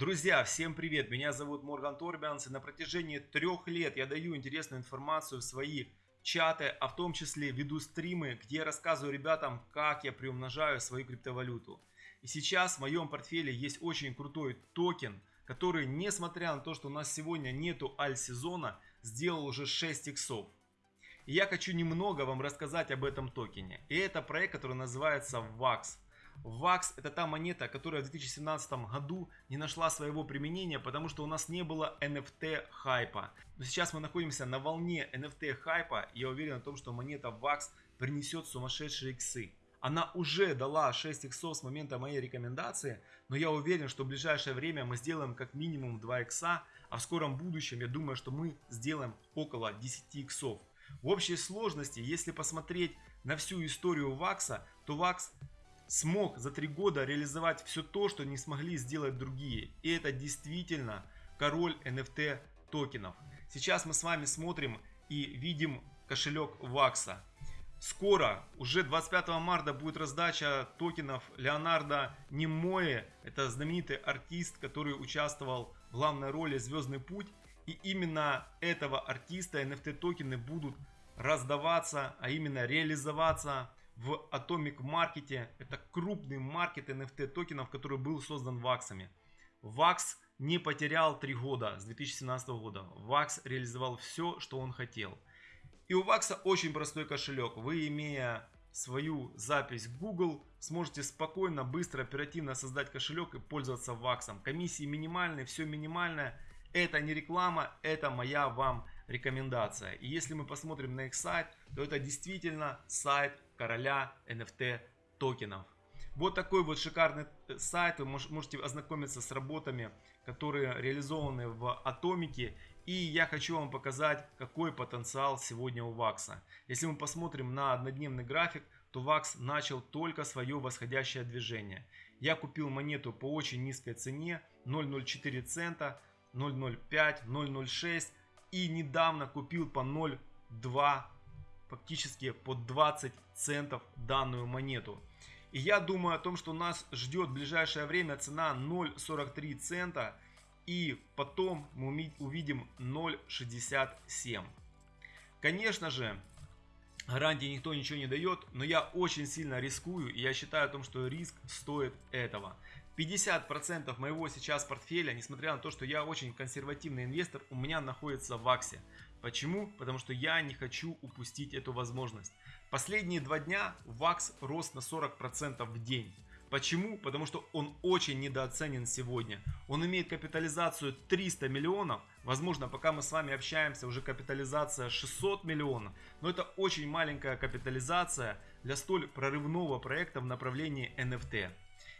Друзья, всем привет! Меня зовут Морган Торбианс и на протяжении трех лет я даю интересную информацию в свои чаты, а в том числе веду стримы, где я рассказываю ребятам, как я приумножаю свою криптовалюту. И сейчас в моем портфеле есть очень крутой токен, который, несмотря на то, что у нас сегодня нету аль-сезона, сделал уже 6 иксов. И я хочу немного вам рассказать об этом токене. И это проект, который называется VAX. VAX это та монета, которая в 2017 году не нашла своего применения, потому что у нас не было NFT хайпа. Но сейчас мы находимся на волне NFT хайпа, и я уверен в том, что монета VAX принесет сумасшедшие иксы. Она уже дала 6 иксов с момента моей рекомендации, но я уверен, что в ближайшее время мы сделаем как минимум 2 икса, а в скором будущем я думаю, что мы сделаем около 10 иксов. В общей сложности, если посмотреть на всю историю ВАКСа, то ВАКС смог за три года реализовать все то, что не смогли сделать другие. И это действительно король NFT токенов. Сейчас мы с вами смотрим и видим кошелек Вакса. Скоро, уже 25 марта, будет раздача токенов Леонардо Немое. Это знаменитый артист, который участвовал в главной роли «Звездный путь». И именно этого артиста NFT токены будут раздаваться, а именно реализоваться в Atomic Market. Это крупный маркет NFT токенов, который был создан ваксами. Вакс не потерял 3 года с 2017 года. Вакс реализовал все, что он хотел. И у Вакса очень простой кошелек. Вы, имея свою запись Google, сможете спокойно, быстро, оперативно создать кошелек и пользоваться Ваксом. Комиссии минимальные, все минимальное. Это не реклама, это моя вам рекомендация. И если мы посмотрим на их сайт, то это действительно сайт короля NFT токенов. Вот такой вот шикарный э, сайт, вы можете ознакомиться с работами, которые реализованы в Атомике. И я хочу вам показать, какой потенциал сегодня у Вакса. Если мы посмотрим на однодневный график, то Вакс начал только свое восходящее движение. Я купил монету по очень низкой цене 0,04 цента, 0,05, 0,06 и недавно купил по 0,2 фактически по 20 центов данную монету. И я думаю о том, что нас ждет в ближайшее время цена 0,43 цента. И потом мы увидим 0,67. Конечно же, гарантии никто ничего не дает, но я очень сильно рискую. И я считаю о том, что риск стоит этого. 50% моего сейчас портфеля, несмотря на то, что я очень консервативный инвестор, у меня находится в АКСе. Почему? Потому что я не хочу упустить эту возможность. Последние два дня ВАКС рос на 40% в день. Почему? Потому что он очень недооценен сегодня. Он имеет капитализацию 300 миллионов. Возможно, пока мы с вами общаемся, уже капитализация 600 миллионов. Но это очень маленькая капитализация для столь прорывного проекта в направлении NFT.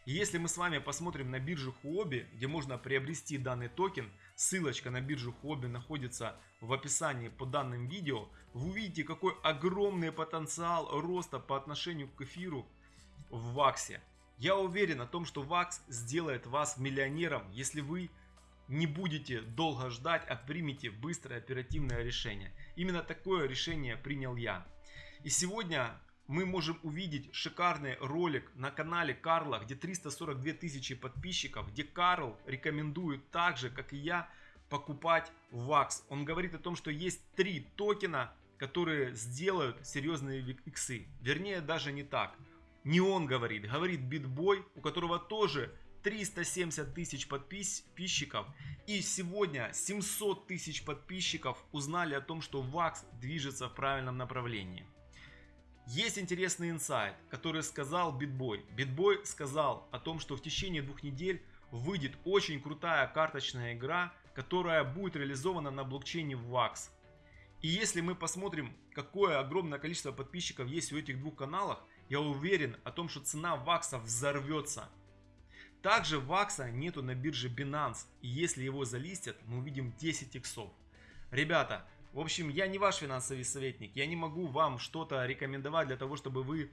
И если мы с вами посмотрим на биржу Huobi, где можно приобрести данный токен, ссылочка на биржу Huobi находится в описании по данным видео, вы увидите какой огромный потенциал роста по отношению к эфиру в ВАКСе. Я уверен о том, что ВАКС сделает вас миллионером, если вы не будете долго ждать, а примите быстрое оперативное решение. Именно такое решение принял я. И сегодня мы можем увидеть шикарный ролик на канале Карла, где 342 тысячи подписчиков, где Карл рекомендует так же, как и я, покупать ВАКС. Он говорит о том, что есть три токена, которые сделают серьезные иксы. Вернее, даже не так. Не он говорит, говорит Битбой, у которого тоже 370 тысяч подписчиков. И сегодня 700 тысяч подписчиков узнали о том, что ВАКС движется в правильном направлении. Есть интересный инсайт, который сказал Битбой. Битбой сказал о том, что в течение двух недель выйдет очень крутая карточная игра, которая будет реализована на блокчейне VAX. И если мы посмотрим, какое огромное количество подписчиков есть у этих двух каналах, я уверен о том, что цена вакса взорвется. Также вакса нету на бирже Binance, и если его залистят, мы увидим 10 иксов. Ребята, в общем, я не ваш финансовый советник, я не могу вам что-то рекомендовать для того, чтобы вы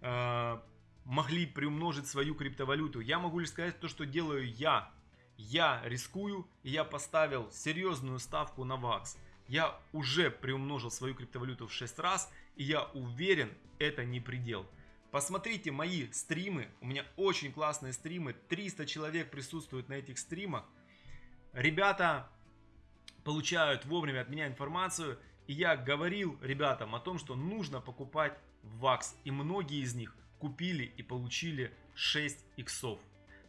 э, могли приумножить свою криптовалюту. Я могу лишь сказать то, что делаю я. Я рискую, и я поставил серьезную ставку на ВАКС. Я уже приумножил свою криптовалюту в 6 раз, и я уверен, это не предел. Посмотрите мои стримы, у меня очень классные стримы, 300 человек присутствуют на этих стримах. Ребята получают вовремя от меня информацию, и я говорил ребятам о том, что нужно покупать ВАКС, и многие из них купили и получили 6 иксов.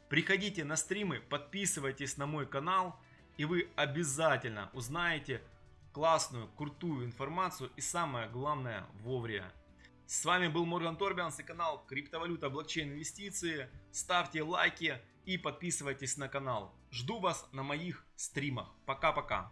Приходите на стримы, подписывайтесь на мой канал, и вы обязательно узнаете классную, крутую информацию и самое главное вовремя. С вами был Морган Торбианс и канал Криптовалюта, блокчейн, инвестиции. Ставьте лайки и подписывайтесь на канал. Жду вас на моих стримах. Пока-пока.